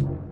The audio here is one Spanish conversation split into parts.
you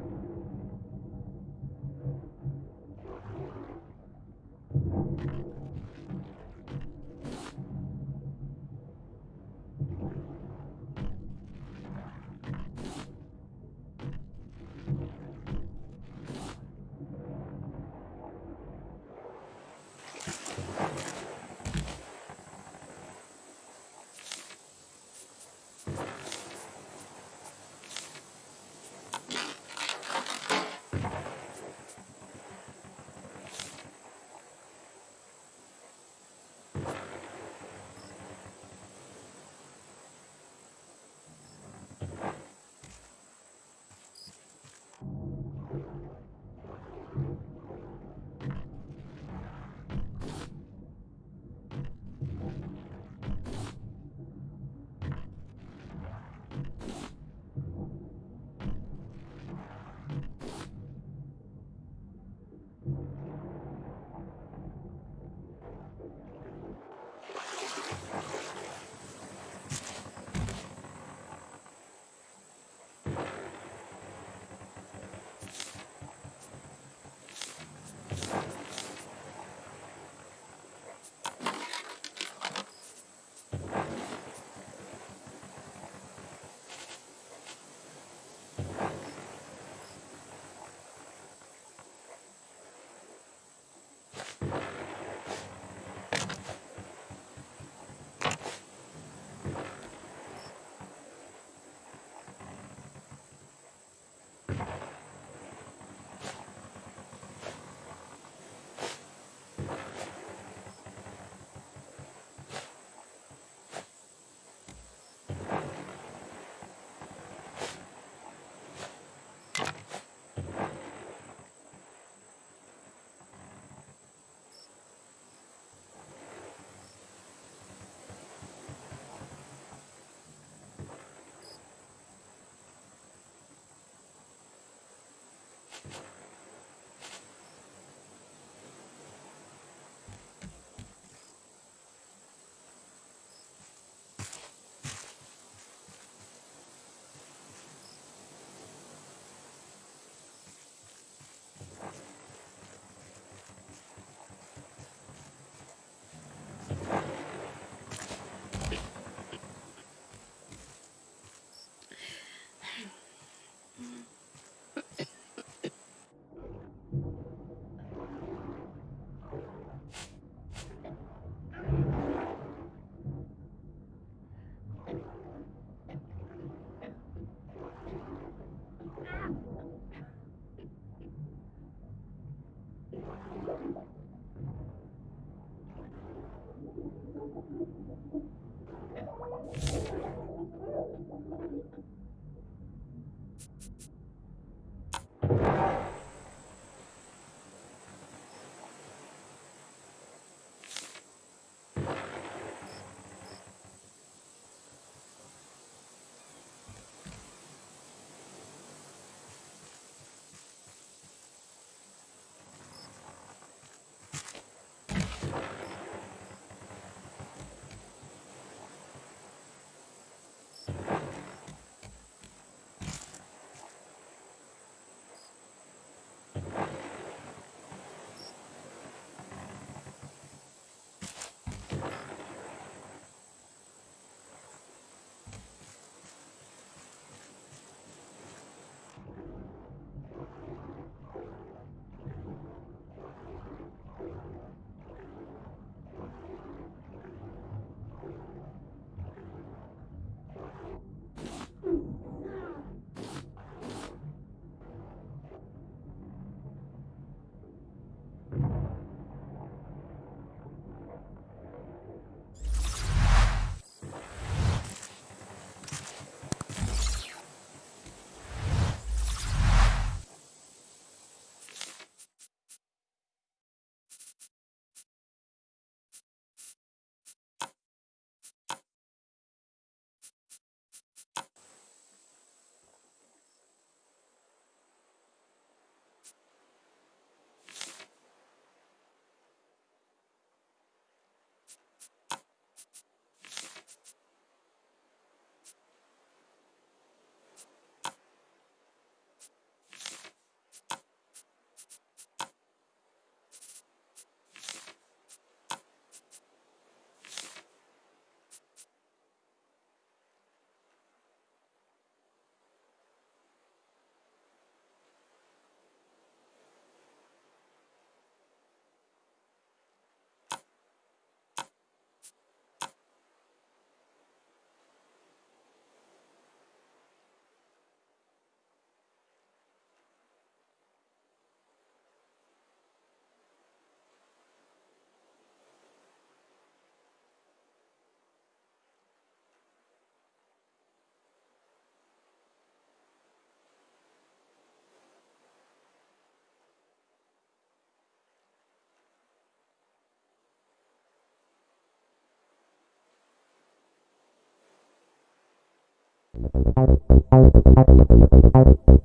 ¡Suscríbete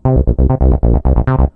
al canal!